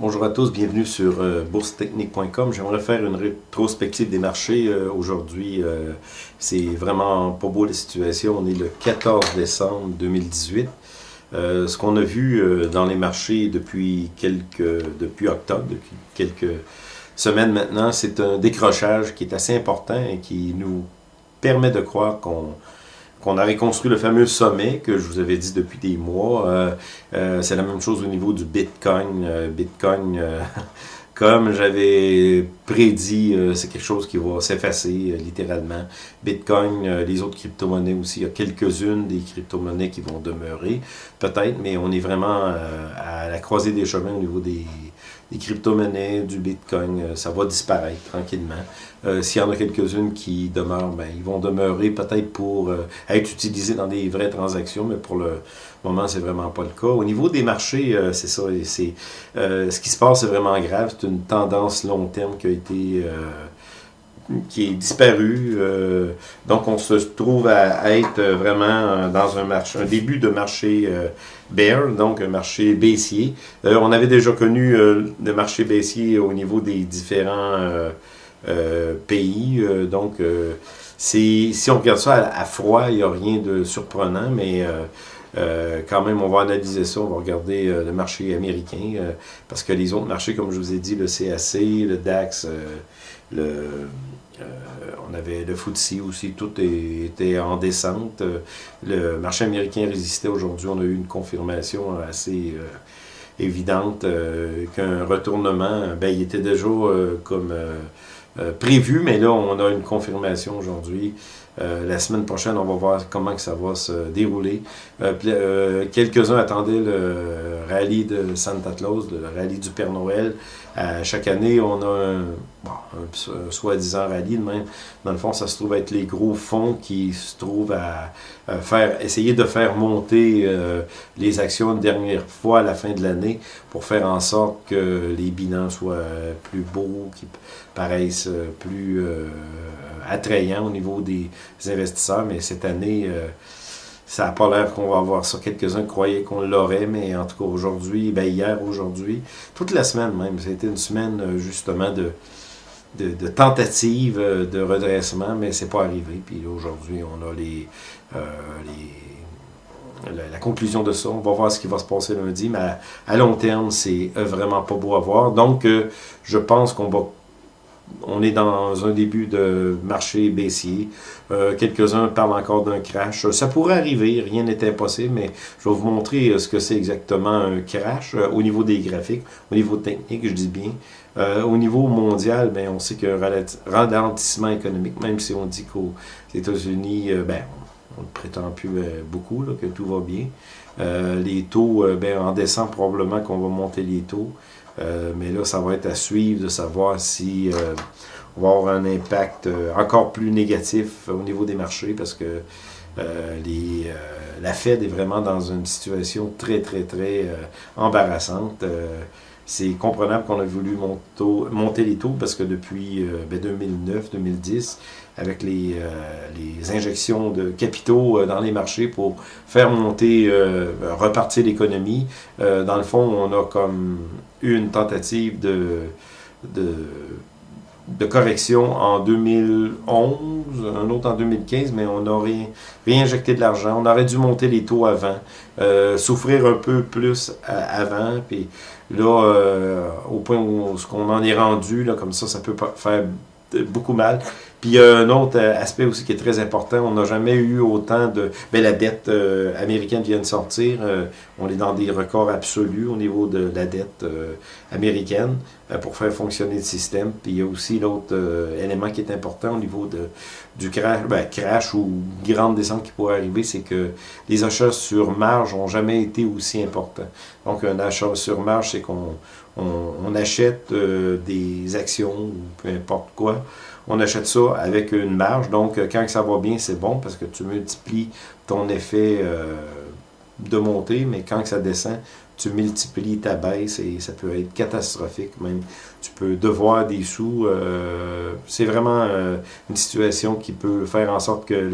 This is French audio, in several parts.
Bonjour à tous, bienvenue sur euh, boursetechnique.com. J'aimerais faire une rétrospective des marchés euh, aujourd'hui. Euh, c'est vraiment pas beau la situation. On est le 14 décembre 2018. ce qu'on a vu dans les marchés depuis quelques depuis octobre, depuis quelques semaines maintenant, c'est un décrochage qui est assez important et qui nous permet de croire qu'on qu'on avait construit le fameux sommet que je vous avais dit depuis des mois. Euh, euh, c'est la même chose au niveau du Bitcoin. Euh, Bitcoin, comme j'avais prédit, c'est quelque chose qui va s'effacer littéralement. Bitcoin, les autres crypto-monnaies aussi, il y a quelques-unes des crypto-monnaies qui vont demeurer, peut-être, mais on est vraiment à la croisée des chemins au niveau des des crypto-monnaies, du Bitcoin, euh, ça va disparaître tranquillement. Euh, s'il y en a quelques-unes qui demeurent, ben, ils vont demeurer peut-être pour euh, être utilisés dans des vraies transactions, mais pour le moment, c'est vraiment pas le cas. Au niveau des marchés, c'est ça. C'est, ce qui se passe, c'est vraiment grave. C'est une tendance long terme qui a été qui est disparu. Euh, donc, on se trouve à, être vraiment dans un marché, un début de marché euh, bear, donc un marché baissier. Euh, on avait déjà connu le marché baissier au niveau des différents pays. donc, si on regarde ça à, froid, il n'y a rien de surprenant, mais quand même, on va analyser ça, on va regarder le marché américain, parce que les autres marchés, comme je vous ai dit, le CAC, le DAX, le euh, on avait le FTSE aussi, tout était en descente. Le marché américain résistait aujourd'hui. On a eu une confirmation assez euh, évidente euh, qu'un retournement, ben, il était déjà comme prévu, mais là, on a une confirmation aujourd'hui. La semaine prochaine, on va voir comment que ça va se dérouler. Quelques-uns attendaient le rallye de Santa Claus, le rallye du Père Noël. chaque année, on a un, bon, un, soi-disant rallye. Même. Dans le fond, ça se trouve être les gros fonds qui se trouvent à, faire, essayer de faire monter euh, les actions une dernière fois à la fin de l'année pour faire en sorte que les bilans soient plus beaux, qui paraissent plus euh, attrayants au niveau des investisseurs. Mais cette année, euh, ça n'a pas l'air qu'on va avoir ça. Quelques-uns croyaient qu'on l'aurait, mais en tout cas aujourd'hui, ben hier, aujourd'hui, toute la semaine même, c'était une semaine justement de, de, tentatives euh, de redressement, mais c'est pas arrivé. Puis aujourd'hui, on a les, euh, les la, conclusion de ça. On va voir ce qui va se passer lundi, mais à, long terme, c'est euh, vraiment pas beau à voir. Donc, je pense qu'on va on est dans un début de marché baissier. Euh, Quelques-uns parlent encore d'un crash. Ça pourrait arriver, rien n'est impossible, mais je vais vous montrer euh, ce que c'est exactement un crash euh, au niveau des graphiques, au niveau technique, je dis bien. Au niveau mondial, ben, on sait qu'il y a un ralentissement économique, même si on dit qu'aux États-Unis, ben, on ne prétend plus beaucoup, là, que tout va bien. les taux, ben, en décembre, probablement qu'on va monter les taux. Euh, mais là, ça va être à suivre de savoir si euh, on va avoir un impact euh, encore plus négatif au niveau des marchés parce que les, la Fed est vraiment dans une situation très, très, très embarrassante. C'est comprenable qu'on a voulu monter les taux parce que depuis 2009-2010, ben, avec les, les, injections de capitaux dans les marchés pour faire monter, repartir l'économie, dans le fond, on a comme une tentative de, de, correction en 2011, un autre en 2015, mais on a réinjecté de l'argent. On aurait dû monter les taux avant, euh, souffrir un peu plus avant, puis là, euh, au point où ce qu'on en est rendu, là, comme ça, ça peut faire beaucoup mal. Puis il y a un autre euh, aspect aussi qui est très important. On n'a jamais eu autant de... Ben, la dette euh, américaine vient de sortir. Euh, on est dans des records absolus au niveau de la dette américaine pour faire fonctionner le système. Puis il y a aussi l'autre élément qui est important au niveau de, du crash, ben, crash ou grande descente qui pourrait arriver, c'est que les achats sur marge n'ont jamais été aussi importants. Donc un achat sur marge, c'est qu'on on, achète des actions ou peu importe quoi on achète ça avec une marge. Donc, euh, quand ça va bien, c'est bon parce que tu multiplies ton effet euh, de montée, mais quand ça descend, tu multiplies ta baisse et ça peut être catastrophique même. Tu peux devoir des sous. Euh, c'est vraiment une situation qui peut faire en sorte que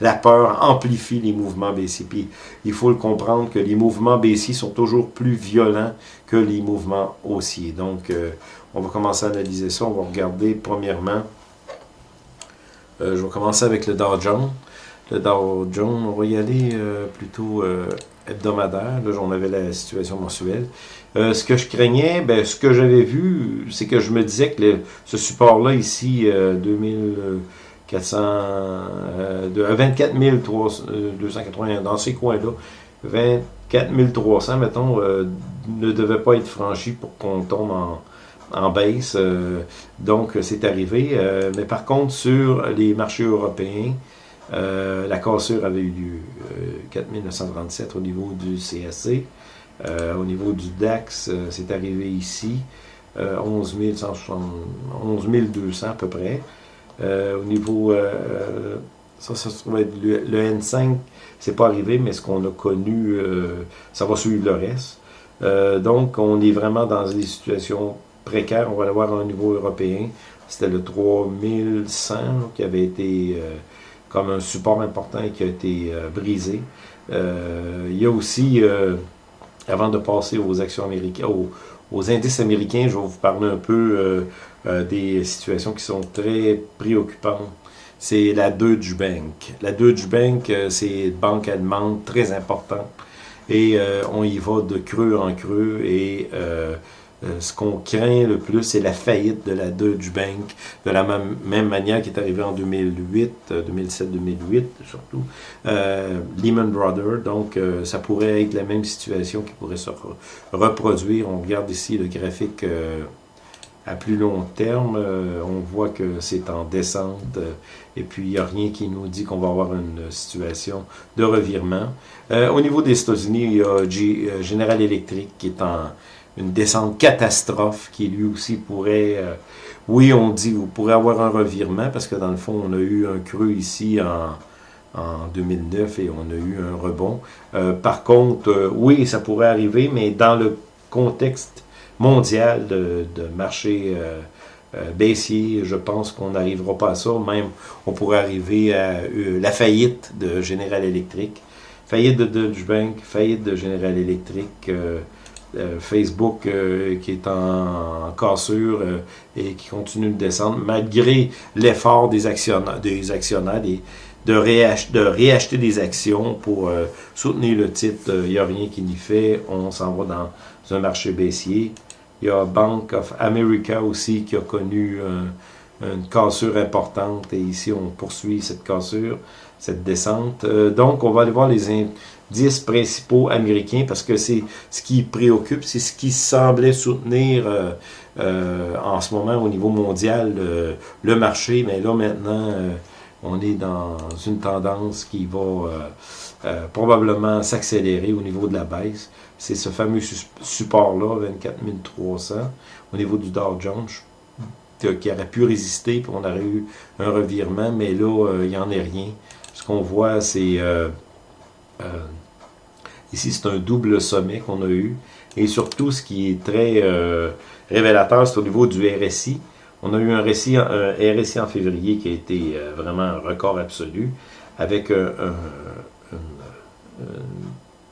la peur amplifie les mouvements baissiers. Puis il faut le comprendre que les mouvements baissiers sont toujours plus violents que les mouvements haussiers. Donc on va commencer à analyser ça. On va regarder premièrement. Je vais commencer avec le Dow Jones. Le Dow Jones, on va y aller plutôt hebdomadaire. Là, j'en avais la situation mensuelle. Euh, ce que je craignais, ben, ce que j'avais vu, c'est que je me disais que ce support-là, ici, euh, 2400, euh, de, 24 280, dans ces coins-là, 24 300, mettons, euh, ne devait pas être franchi pour qu'on tombe en, en baisse. donc, c'est arrivé. mais par contre, sur les marchés européens, euh, la cassure avait eu lieu 4937 au niveau du CSC. Euh, au niveau du DAX, euh, c'est arrivé ici, 11, 11 200 à peu près. au niveau, ça, ça trouve être le, N5, c'est pas arrivé, mais ce qu'on a connu, ça va suivre le reste. donc, on est vraiment dans des situations précaires. On va l'avoir au niveau européen. C'était le 3100 qui avait été comme un support important qui a été euh, brisé. Euh, il y a aussi, euh, avant de passer aux actions américaines, aux, indices américains, je vais vous parler un peu des situations qui sont très préoccupantes. C'est la Deutsche Bank. La Deutsche Bank, c'est une banque allemande très importante et on y va de creux en creux et euh, ce qu'on craint le plus, c'est la faillite de la Deutsche Bank, de la même, manière qui est arrivée en 2008, 2007-2008 euh, surtout, euh, Lehman Brothers. Donc, ça pourrait être la même situation qui pourrait se reproduire. On regarde ici le graphique à plus long terme. on voit que c'est en descente et puis il n'y a rien qui nous dit qu'on va avoir une situation de revirement. au niveau des États-Unis, il y a General Electric qui est en une descente catastrophe qui lui aussi pourrait, euh, oui, on dit, vous pourrez avoir un revirement parce que dans le fond, on a eu un creux ici en, en 2009 et on a eu un rebond. Euh, par contre, euh, oui, ça pourrait arriver, mais dans le contexte mondial de, de marché baissier, je pense qu'on n'arrivera pas à ça. Même, on pourrait arriver à la faillite de General Electric, faillite de Deutsche Bank, faillite de General Electric, euh, Facebook euh, qui est en, cassure euh, et qui continue de descendre, malgré l'effort des actionnaires, des actionnaires de, réacheter des actions pour soutenir le titre. Il n'y a rien qui n'y fait. On s'en va dans un marché baissier. Il y a Bank of America aussi qui a connu une cassure importante et ici on poursuit cette cassure, cette descente. donc on va aller voir les, 10 principaux américains parce que c'est ce qui préoccupe, c'est ce qui semblait soutenir euh, euh, en ce moment au niveau mondial le marché, mais là maintenant euh, on est dans une tendance qui va probablement s'accélérer au niveau de la baisse. C'est ce fameux support-là, 24 300, au niveau du Dow Jones, qui aurait pu résister, puis on aurait eu un revirement, mais là, il n'y en est rien. Ce qu'on voit, c'est euh, ici, c'est un double sommet qu'on a eu. Et surtout, ce qui est très euh, révélateur, c'est au niveau du RSI. On a eu un, RSI, en février qui a été euh, vraiment un record absolu, avec une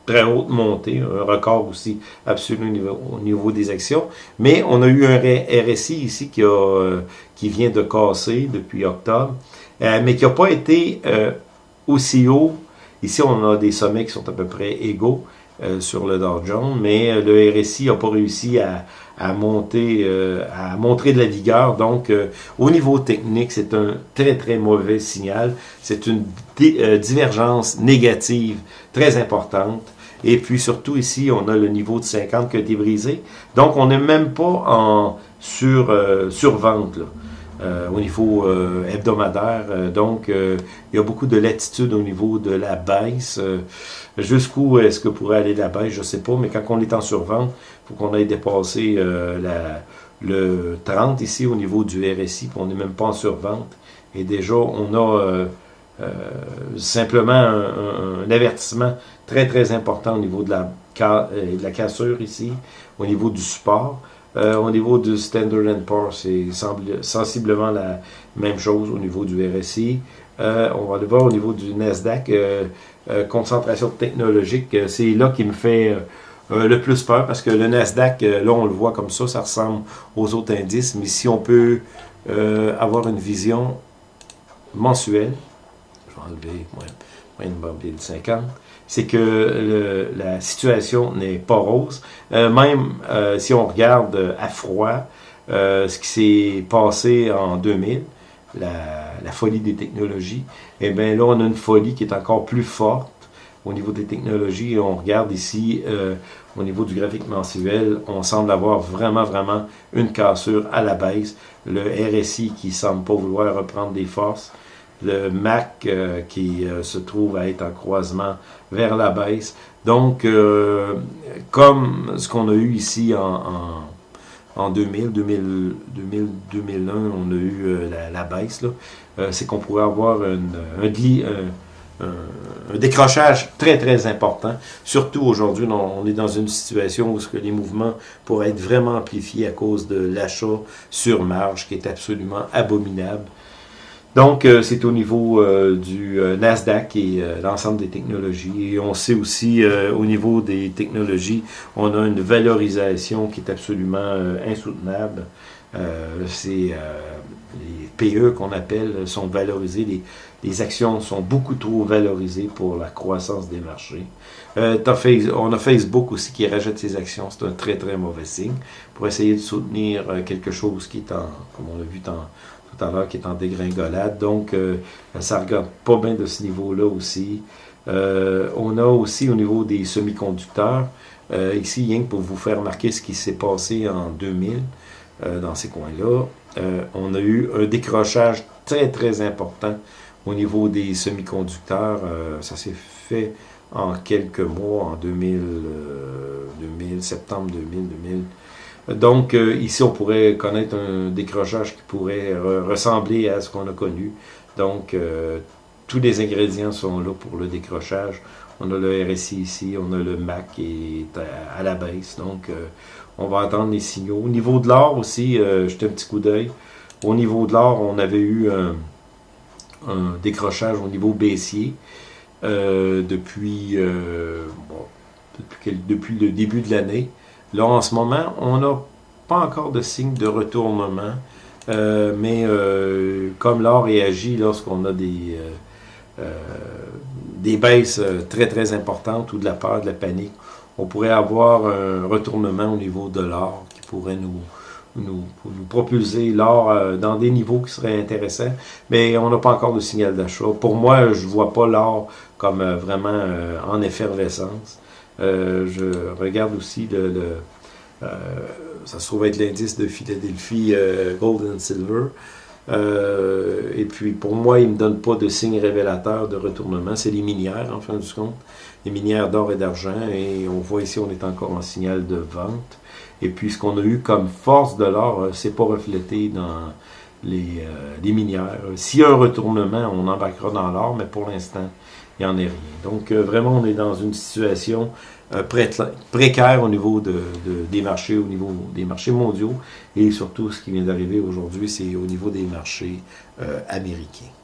très haute montée, un record aussi absolu au niveau, des actions. Mais on a eu un RSI ici qui vient de casser depuis octobre, mais qui n'a pas été aussi haut Ici, on a des sommets qui sont à peu près égaux euh, sur le Dow Jones, mais euh, le RSI n'a pas réussi à, monter, euh, à montrer de la vigueur. Donc, au niveau technique, c'est un très, très mauvais signal. C'est une divergence négative très importante. Et puis, surtout ici, on a le niveau de 50 qui a été brisé. Donc, on n'est même pas en sur, survente. Là. Euh, au niveau euh, hebdomadaire. Euh, donc, il y a beaucoup de latitude au niveau de la baisse. Jusqu'où est-ce que pourrait aller la baisse, je ne sais pas, mais quand on est en survente, il faut qu'on aille dépasser la, le 30 ici au niveau du RSI, puis on n'est même pas en survente. Et déjà, on a simplement un, avertissement très très important au niveau de la, de la cassure ici, au niveau du support. Au niveau du Standard Poor's, c'est sensiblement la même chose au niveau du RSI. on va le voir au niveau du Nasdaq, concentration technologique, c'est là qui me fait euh, le plus peur parce que le Nasdaq, euh, là on le voit comme ça, ça ressemble aux autres indices, mais si on peut euh, avoir une vision mensuelle, je vais enlever moins, de 50, c'est que la situation n'est pas rose. même si on regarde à froid ce qui s'est passé en 2000, la, folie des technologies, eh bien là on a une folie qui est encore plus forte au niveau des technologies. On regarde ici, euh, au niveau du graphique mensuel, on semble avoir vraiment, vraiment une cassure à la baisse. Le RSI qui semble pas vouloir reprendre des forces. Le MAC euh, qui euh, se trouve à être en croisement vers la baisse. Donc, comme ce qu'on a eu ici en, en 2000, 2000, 2000, 2001, on a eu la, baisse, c'est qu'on pourrait avoir un, décrochage très, très important. Surtout aujourd'hui, on est dans une situation où que les mouvements pourraient être vraiment amplifiés à cause de l'achat sur marge qui est absolument abominable. Donc, euh, c'est au niveau euh, du euh, Nasdaq et l'ensemble des technologies. Et on sait aussi, au niveau des technologies, on a une valorisation qui est absolument insoutenable. c'est les PE qu'on appelle sont valorisés, les, les, actions sont beaucoup trop valorisées pour la croissance des marchés. Euh, on a Facebook aussi qui rachète ses actions, c'est un très très mauvais signe, pour essayer de soutenir euh, quelque chose qui est en, comme on l'a vu tout à l'heure, qui est en dégringolade. Donc, euh, ça regarde pas bien de ce niveau-là aussi. on a aussi au niveau des semi-conducteurs, ici, rien que pour vous faire remarquer ce qui s'est passé en 2000, dans ces coins-là, euh, on a eu un décrochage très, très important au niveau des semi-conducteurs. Euh, ça s'est fait en quelques mois, en 2000, 2000 euh, septembre 2000, 2000. Donc, ici, on pourrait connaître un décrochage qui pourrait ressembler à ce qu'on a connu. Donc, tous les ingrédients sont là pour le décrochage. On a le RSI ici, on a le MAC qui est à, la baisse. Donc, on va attendre les signaux. Au niveau de l'or aussi, euh, un petit coup d'œil. Au niveau de l'or, on avait eu un, décrochage au niveau baissier euh, depuis, euh, depuis, le début de l'année. Là, en ce moment, on n'a pas encore de signe de retournement, euh, mais comme l'or réagit lorsqu'on a des, des baisses très très importantes ou de la peur, de la panique, on pourrait avoir un retournement au niveau de l'or qui pourrait nous, nous, propulser l'or euh, dans des niveaux qui seraient intéressants, mais on n'a pas encore de signal d'achat. Pour moi, je ne vois pas l'or comme euh, vraiment euh, en effervescence. Je regarde aussi le, ça se trouve être l'indice de Philadelphie Gold and Silver. et puis pour moi, il ne me donne pas de signe révélateur de retournement. C'est les minières, en fin de compte les minières d'or et d'argent. Et on voit ici, on est encore en signal de vente. Et puis, ce qu'on a eu comme force de l'or, euh, c'est pas reflété dans les, euh, les minières. S'il y a un retournement, on embarquera dans l'or, mais pour l'instant, Donc, euh, vraiment, on est dans une situation précaire au niveau de, des marchés, au niveau des marchés mondiaux. Et surtout, ce qui vient d'arriver aujourd'hui, c'est au niveau des marchés américains.